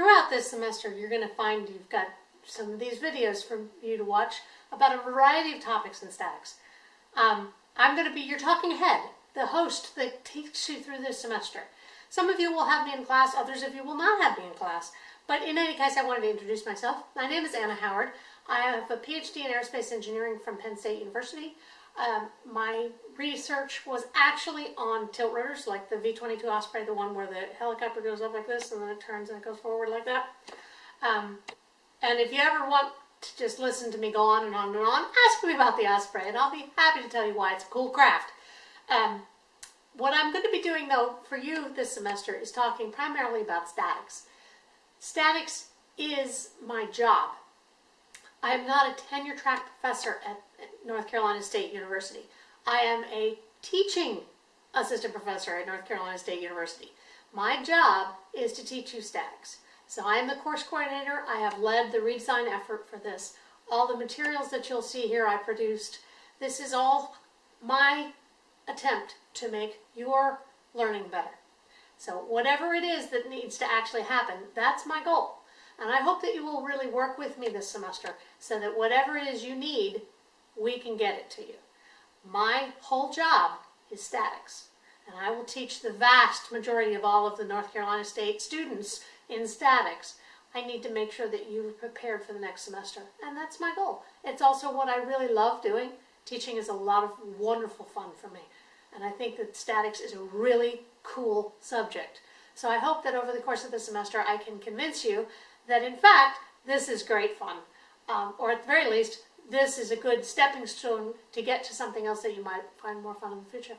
throughout this semester, you're going to find you've got some of these videos for you to watch about a variety of topics in statics. Um, I'm going to be your talking head, the host that takes you through this semester. Some of you will have me in class, others of you will not have me in class. But in any case, I wanted to introduce myself. My name is Anna Howard. I have a PhD in aerospace engineering from Penn State University. Um, my research was actually on tilt rotors, like the V-22 Osprey, the one where the helicopter goes up like this and then it turns and it goes forward like that. Um, and if you ever want to just listen to me go on and on and on, ask me about the Osprey and I'll be happy to tell you why it's a cool craft. Um, what I'm going to be doing though for you this semester is talking primarily about statics. Statics is my job. I am not a tenure track professor at North Carolina State University. I am a teaching assistant professor at North Carolina State University. My job is to teach you statics. So I am the course coordinator. I have led the redesign effort for this. All the materials that you'll see here I produced. This is all my attempt to make your learning better. So whatever it is that needs to actually happen, that's my goal. And I hope that you will really work with me this semester so that whatever it is you need, we can get it to you. My whole job is statics. And I will teach the vast majority of all of the North Carolina State students in statics. I need to make sure that you're prepared for the next semester. And that's my goal. It's also what I really love doing. Teaching is a lot of wonderful fun for me. And I think that statics is a really cool subject. So I hope that over the course of the semester I can convince you that in fact this is great fun. Um, or at the very least, this is a good stepping stone to get to something else that you might find more fun in the future.